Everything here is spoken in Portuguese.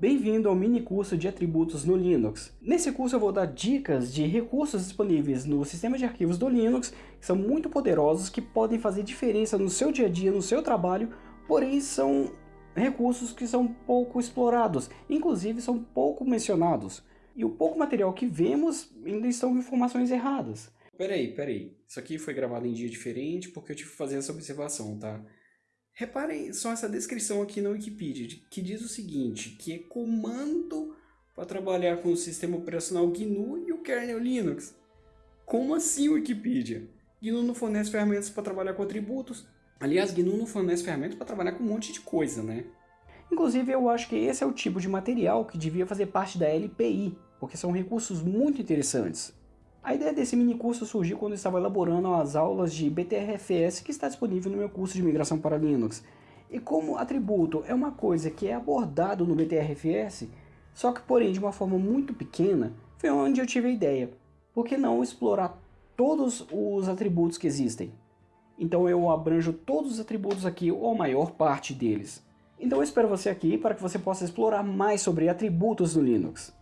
Bem-vindo ao mini curso de atributos no Linux. Nesse curso eu vou dar dicas de recursos disponíveis no sistema de arquivos do Linux, que são muito poderosos, que podem fazer diferença no seu dia a dia, no seu trabalho, porém são recursos que são pouco explorados, inclusive são pouco mencionados. E o pouco material que vemos ainda estão informações erradas. Peraí, peraí, isso aqui foi gravado em dia diferente porque eu tive que fazer essa observação, tá? Reparem só essa descrição aqui na Wikipedia, que diz o seguinte, que é comando para trabalhar com o sistema operacional GNU e o kernel Linux. Como assim Wikipedia? GNU não fornece ferramentas para trabalhar com atributos. Aliás, GNU não fornece ferramentas para trabalhar com um monte de coisa, né? Inclusive, eu acho que esse é o tipo de material que devia fazer parte da LPI, porque são recursos muito interessantes. A ideia desse mini curso surgiu quando eu estava elaborando as aulas de BTRFS que está disponível no meu curso de migração para Linux. E como atributo é uma coisa que é abordado no BTRFS, só que porém de uma forma muito pequena, foi onde eu tive a ideia. Por que não explorar todos os atributos que existem? Então eu abranjo todos os atributos aqui, ou a maior parte deles. Então eu espero você aqui para que você possa explorar mais sobre atributos no Linux.